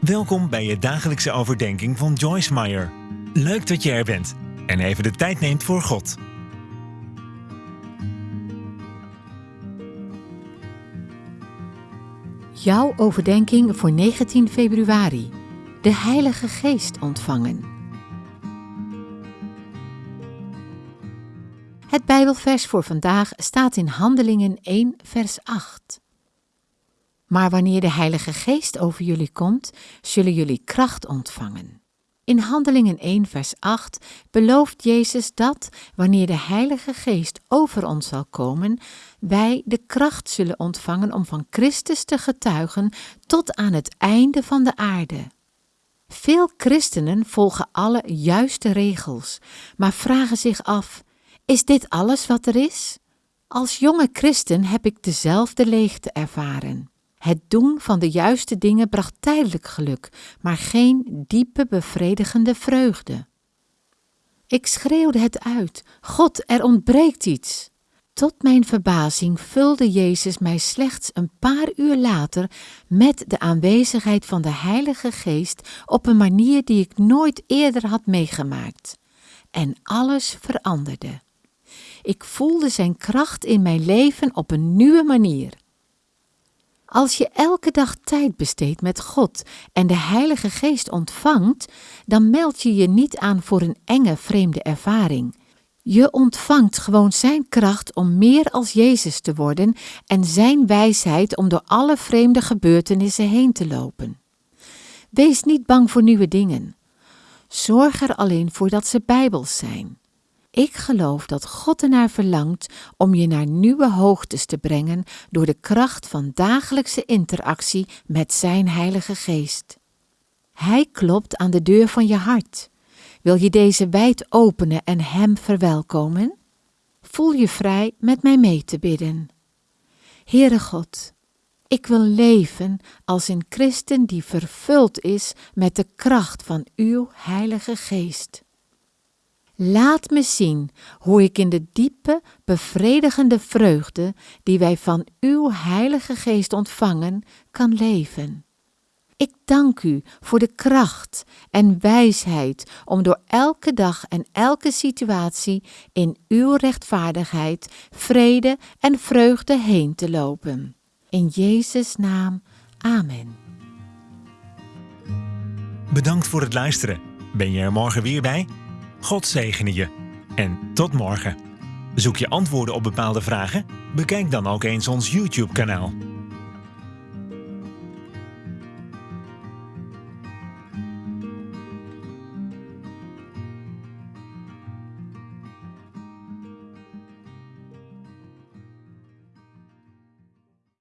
Welkom bij je dagelijkse overdenking van Joyce Meyer. Leuk dat je er bent en even de tijd neemt voor God. Jouw overdenking voor 19 februari. De Heilige Geest ontvangen. Het Bijbelvers voor vandaag staat in Handelingen 1, vers 8. Maar wanneer de Heilige Geest over jullie komt, zullen jullie kracht ontvangen. In Handelingen 1, vers 8 belooft Jezus dat, wanneer de Heilige Geest over ons zal komen, wij de kracht zullen ontvangen om van Christus te getuigen tot aan het einde van de aarde. Veel christenen volgen alle juiste regels, maar vragen zich af: is dit alles wat er is? Als jonge christen heb ik dezelfde leegte ervaren. Het doen van de juiste dingen bracht tijdelijk geluk, maar geen diepe bevredigende vreugde. Ik schreeuwde het uit: God, er ontbreekt iets. Tot mijn verbazing vulde Jezus mij slechts een paar uur later met de aanwezigheid van de Heilige Geest op een manier die ik nooit eerder had meegemaakt. En alles veranderde. Ik voelde Zijn kracht in mijn leven op een nieuwe manier. Als je elke dag tijd besteedt met God en de Heilige Geest ontvangt, dan meld je je niet aan voor een enge vreemde ervaring. Je ontvangt gewoon Zijn kracht om meer als Jezus te worden en Zijn wijsheid om door alle vreemde gebeurtenissen heen te lopen. Wees niet bang voor nieuwe dingen. Zorg er alleen voor dat ze bijbels zijn. Ik geloof dat God ernaar verlangt om je naar nieuwe hoogtes te brengen door de kracht van dagelijkse interactie met Zijn Heilige Geest. Hij klopt aan de deur van je hart. Wil je deze wijd openen en Hem verwelkomen? Voel je vrij met mij mee te bidden. Heere God, ik wil leven als een christen die vervuld is met de kracht van Uw Heilige Geest. Laat me zien hoe ik in de diepe, bevredigende vreugde die wij van Uw Heilige Geest ontvangen, kan leven. Ik dank U voor de kracht en wijsheid om door elke dag en elke situatie in Uw rechtvaardigheid, vrede en vreugde heen te lopen. In Jezus' naam, Amen. Bedankt voor het luisteren. Ben je er morgen weer bij? God zegene je. En tot morgen. Zoek je antwoorden op bepaalde vragen? Bekijk dan ook eens ons YouTube-kanaal.